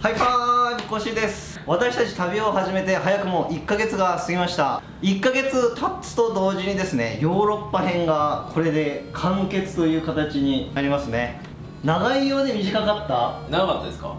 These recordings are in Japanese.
ハイパーイコシです。私たち旅を始めて早くも1ヶ月が過ぎました。1ヶ月経つと同時にですねヨーロッパ編がこれで完結という形になりますね。長いようで短かった？長かったですか？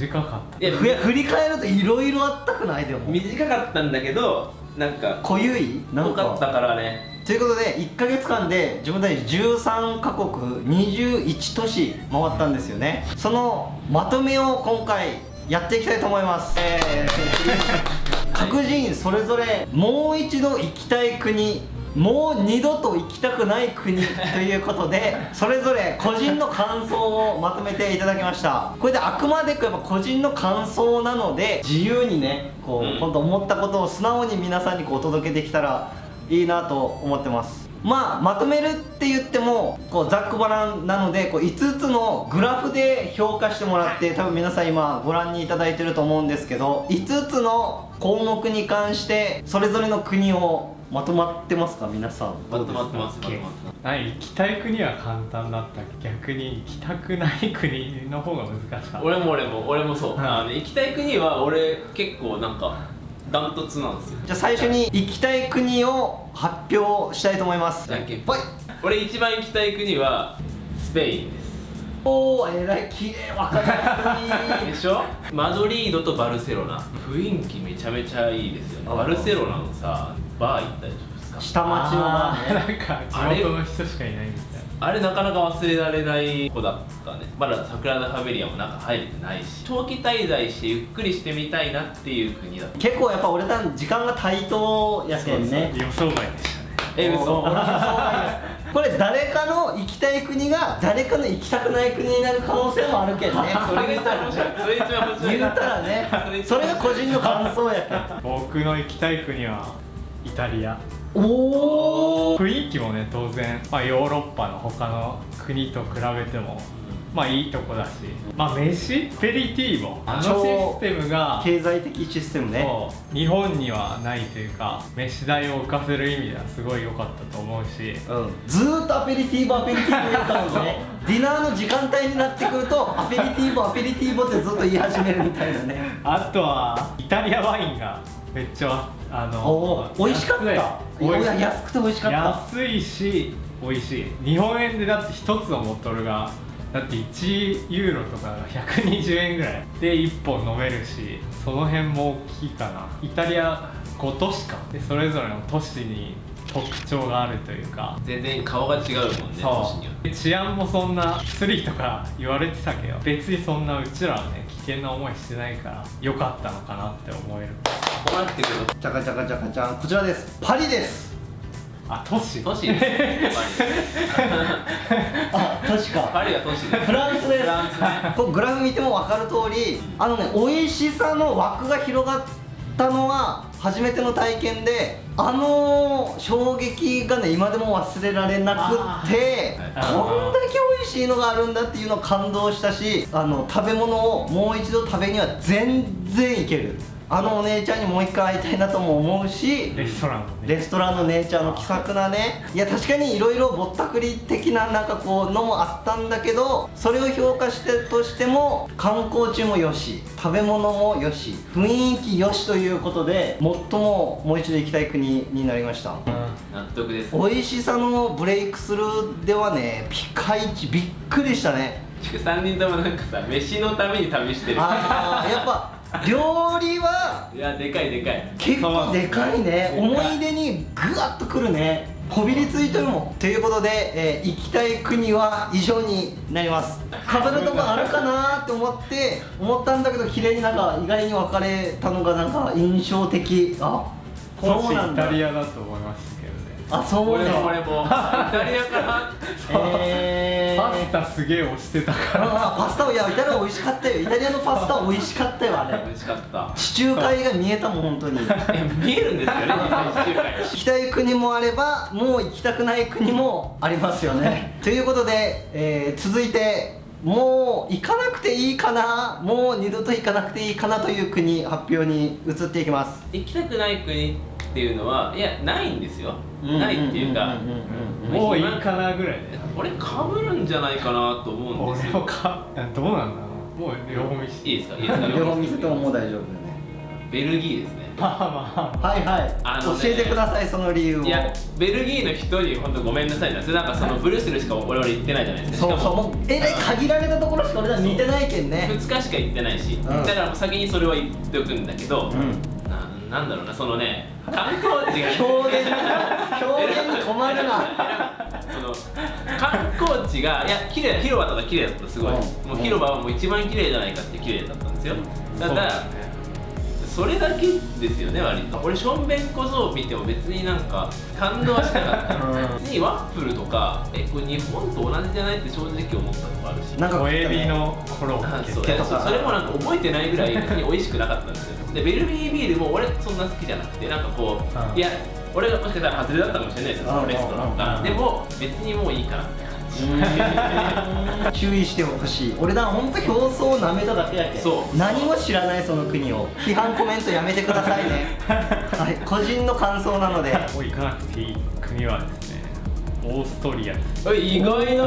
短かった。いやふや振り返るといろいろあったくない？でも。短かったんだけどなんか濃ゆい？濃かったからねということで1ヶ月間で自分たち13カ国21都市回ったんですよね。そのまとめを今回やっていきたいと思います、えー。各人それぞれもう一度行きたい国もう二度と行きたくない国 ということでそれぞれ個人の感想をまとめていただきました。これであくまでやっぱ個人の感想なので自由にねこう本当思ったことを素直に皆さんにこうお届けできたらいいなと思ってます。まあまとめるって言ってもこうざっくばらんなのでこう5つのグラフで評価してもらって多分皆さん今ご覧にいただいてると思うんですけど5つの項目に関してそれぞれの国をまとまってますか？皆さん。まとまってますなんか行きたい国は簡単だった。逆に行きたくない国の方が難しかった。俺も俺も俺もそう、はい。あの行きたい国は俺結構なんかダントツなんですよ。じゃあ最初に行きたい国を発表したいと思います。じゃんけん。ぽい。俺一番行きたい国はスペインです。おーえらい綺麗わかりやすいでしょ？マドリードとバルセロナ。雰囲気めちゃめちゃいいですよね。あバルセロナのさバー行ったでしょ？ですか下町のバーね。あーなんか地元の人しかいないみたいあれなかなか忘れられない子だったね。まだ桜田ファミリアも中入れてないし。長期滞在してゆっくりしてみたいなっていう国だった。結構やっぱ俺たち時間が対等やけんね。な予想外でしたね。え嘘お俺もそうなんやこれ誰かの行きたい国が誰かの行きたくない国になる可能性もあるけんね。それが一番面白い。それ一番面白い。言ったらね それが個人の感想やけん。僕の行きたい国はイタリアおお雰囲気もね当然、まあ、ヨーロッパの他の国と比べてもまあいいとこだしまあ飯？ペリティーボあのシステムが経済的システムね。日本にはないというか飯代を浮かせる意味ではすごい良かったと思うし。うん、ずーっとアペリティーボアペリティーボ言ったのにね。ディナーの時間帯になってくるとアペリティーボアペリティーボってずっと言い始めるみたいなね。あとはイタリアワインがめっちゃあの美味しかった。い安い。や安くて美味しかった。安いし美味しい。日本円でだって1つのボトルがだって1ユーロとかが120円ぐらいで1本飲めるしその辺も大きいかな。イタリア5都市か。でそれぞれの都市に特徴があるというか。全然顔が違うもんね都市によってで治安もそんなスリとか言われてたけど別にそんなうちらはね危険な思いしてないから良かったのかなって思えるこうなってくるとチャカチャカチャカチャン。こちらです。パリです。あ都市。都市です。あ確か。パリは都市です。フランスです。フランスね。こうグラフ見ても分かる通りあのね美味しさの枠が広がったのは初めての体験であの衝撃がね今でも忘れられなくってこんだけ美味しいのがあるんだっていうのを感動したしあの食べ物をもう一度食べには全然いけるあのお姉ちゃんにもう一回会いたいなとも思うしレストランもね。レストランの姉ちゃんの気さくなね。い。や確かにいろいろぼったくり的ななんかこうのもあったんだけどそれを評価してとしても観光地もよし食べ物もよし雰囲気よしということで最ももう一度行きたい国になりました。納得です美味しさのブレイクスルーではねピカイチびっくりしたね。3人ともなんかさ飯のために旅してる。あーやっぱ料理はいやでかいでかい。結構でかいね。思い出にぐわっとくるね。こびりついてるもんということで、えー行きたい国は以上になります。飾るとこあるかなって思って思ったんだけど綺麗になんか意外に分かれたのがなんか印象的。あそうなんだ。タリアだと思いましたけどねあそう俺も俺だも。イタリアから。えー。パスタすげえ押してたから。あパスタをいやイタリア美味しかったよ。イタリアのパスタ美味しかったよあれ。美味しかった。地中海が見えたもん本当に。え見えるんですよね地中海。行きたい国もあればもう行きたくない国もありますよね。ということで、えー続いてもう行かなくていいかな。もう二度と行かなくていいかなという国発表に移っていきます。行きたくない国っていうのはいやないんですよ。ないっていうかんんうんうん。もういいかなぐらいで俺かぶるんじゃないかなと思うんですよ。俺もかどうなんだろもう両方見せて。いいですか？いいですか？両方見せてももう大丈夫。だねベルギーですね。まあまはいはい、あのね教えてくださいその理由を。いやベルギーの人に本当ごめんなさいなそれなんかそのブルースルしか我々行ってないじゃないですか。そうそう。もうえらい限られたところしか俺ら見てないけんね。2日しか行ってないし、ん。だから先にそれは言っておくんだけど、うんななんだろうなそのね観光地が表現表現に困るな。その観光地がいや綺麗広場とか綺麗だったすごい、うん。もう広場はもう一番綺麗じゃないかって綺麗だったんですよ。うだねそれだけですよね割と。俺しょんべん小僧見ても別になんか感動はしなかった。うん。別にワッフルとかえこれ日本と同じじゃないって正直思ったとこあるし。なんか小エビのコロッケあそそれもなんか覚えてないぐらい別に美味しくなかったんですよ。でベルギービールも俺そんな好きじゃなくてなんかこう、うん。いや俺がもしかしたら外れだったかもしれないですよそのレストランうんがでも別にもういいかなって注意してほしい。俺らほんと表層なめただけやけん。そう。何も知らないその国を。批判コメントやめてくださいね。はい。個人の感想なので。もう行かなくていい国はですねオーストリア。意外な。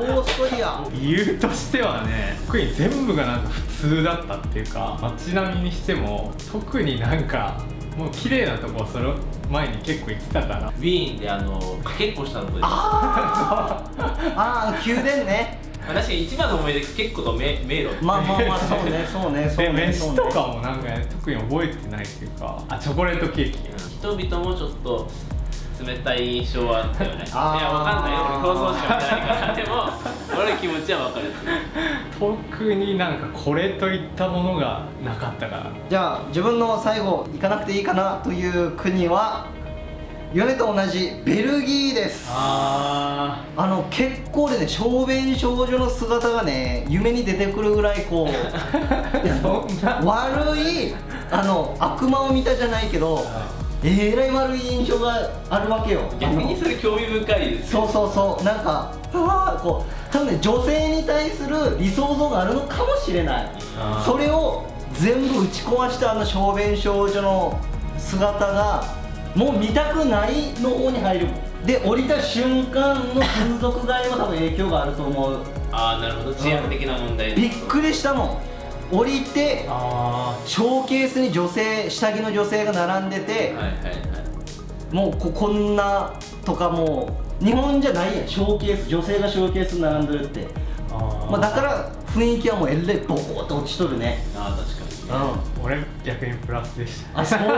オーストリア。理由としてはね特に全部がなんか普通だったっていうか街並みにしても特になんかもう綺麗なとこその前に結構行ってたから。ウィーンであのかけっこしたとこで。すあー。あー宮殿ね。確かに一番の思い出結構と迷迷路。まあまあまあそうねそうねそうでねそうね。飯とかもなんかね特に覚えてないっていうか。あチョコレートケーキ。人々もちょっと冷たい印象はあったよねいやわかんないよ。俺放送しか見てないからでも 俺の気持ちはわかる特になんかこれといったものがなかったから。じゃあ自分の最後行かなくていいかなという国は米と同じベルギーです。ああの結構でね小便少女の姿がね夢に出てくるぐらいこう 悪いあの悪魔を見たじゃないけどえらい悪い印象があるわけよ。逆にそれ興味深いですそうそうそう。なんかうわーこう多分ね女性に対する理想像があるのかもしれない。それを全部打ち壊したあの小便少女の姿がもう見たくないの方に入る。で降りた瞬間の風俗街も多分影響があると思う。ああなるほど。治安的な問題びっくりしたもん降りてあショーケースに女性下着の女性が並んでてはいはいはい。もうここんなとかもう日本じゃないやん。ショーケース女性がショーケースに並んでるって、まあ、だから雰囲気はもうえらいボコッと落ちとるね。ああ確かにうん。俺逆にプラスでした。あそうね。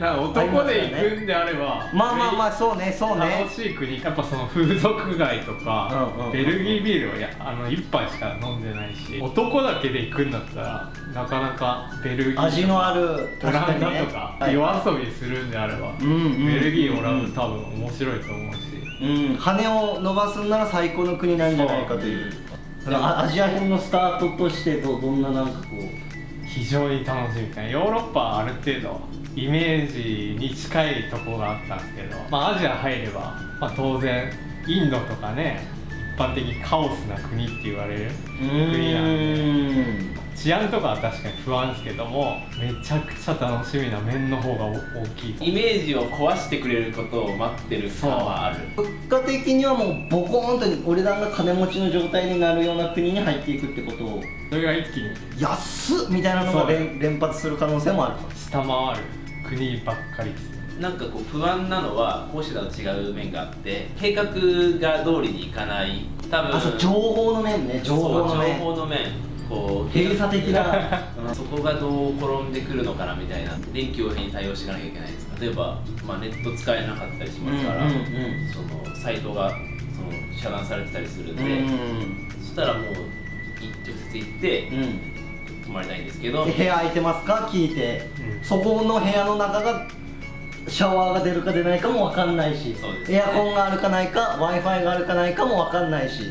なんか男で行くんであればまあまあまあそうねそうね。楽しい国やっぱその風俗街とか、うんうんうんベルギービールをやあの1杯しか飲んでないし男だけで行くんだったらなかなかベルギー味のあるオランダねとかはい。夜遊びするんであれば、うんうん。ベルギーオランダ多分面白いと思うし、うん。羽を伸ばすんなら最高の国なんじゃないかというアアジア編のスタートとしてどどんななんかこう非常に楽しみかなヨーロッパはある程度イメージに近いとこがあったんですけど、まあ、アジア入れば、まあ、当然インドとかね一般的にカオスな国って言われる国なんで治安とかは確かに不安ですけどもめちゃくちゃ楽しみな面の方が大きいイメージを壊してくれることを待ってる感はある。物価的にはもうボコーンと俺らが金持ちの状態になるような国に入っていくってことを。それが一気に安っみたいなのが連連発する可能性もある下回る国ばっかりですなんかこう不安なのは講師だと違う面があって計画が通りにいかない。多分あそう情報の面ね。情報のそう面情報の面こう閉鎖的な そこがどう転んでくるのかなみたいな臨機応変に対応しなきゃいけないです例えば、まあ、ネット使えなかったりしますから、うんうんうん。そのサイトがその遮断されてたりするんで、うんそしたらもうい直接行ってうん。泊まりたいんですけど、で部屋空いてますか？聞いて、うん。そこの部屋の中がシャワーが出るか出ないかも分かんないし、ね。エアコンがあるかないか w i f i があるかないかも分かんないし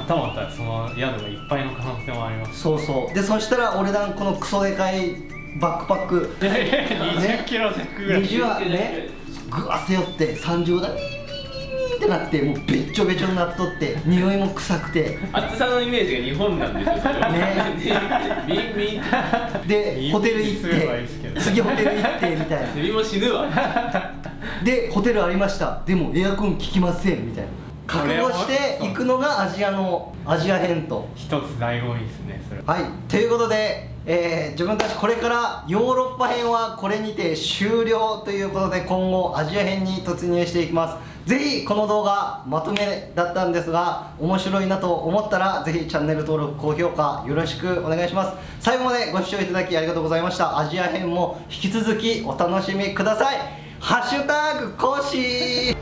はたまたその宿がいっぱいの可能性もあります。そうそう。でそしたら俺らこのクソでかいバックパック。いやいや20キロ弱ぐらい。20はね？ぐわ背負って30度ってなってもうべっちょべちょになっとって匂いも臭くて。厚さのイメージが日本なんですよ。それはねビンビンでホテル行っすればいいですけてど。次ホテル行ってみたいセミ も死ぬわ。なでホテルありました。でもエアコン効きませんみたいな覚悟していくのがアジアのアジア編と。一つ醍醐味ですねそれ。はい。ということで、えー自分たちこれからヨーロッパ編はこれにて終了ということで今後アジア編に突入していきます。ぜひこの動画まとめだったんですが面白いなと思ったらぜひチャンネル登録高評価よろしくお願いします。最後までご視聴いただきありがとうございました。アジア編も引き続きお楽しみください。ハッシュタグ講師